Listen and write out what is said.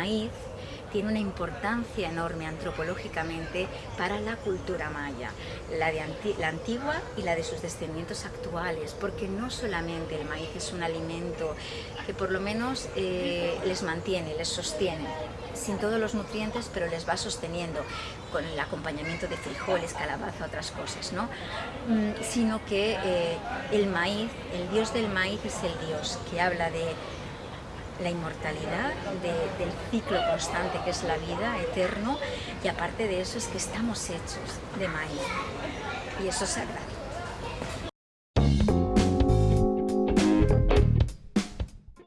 maíz tiene una importancia enorme antropológicamente para la cultura maya, la, de la antigua y la de sus descendientes actuales, porque no solamente el maíz es un alimento que por lo menos eh, les mantiene, les sostiene, sin todos los nutrientes, pero les va sosteniendo con el acompañamiento de frijoles, calabaza, otras cosas, ¿no? Mm, sino que eh, el maíz, el dios del maíz es el dios que habla de la inmortalidad, del ciclo constante que es la vida, eterno, y aparte de eso es que estamos hechos de maíz. Y eso es sagrado.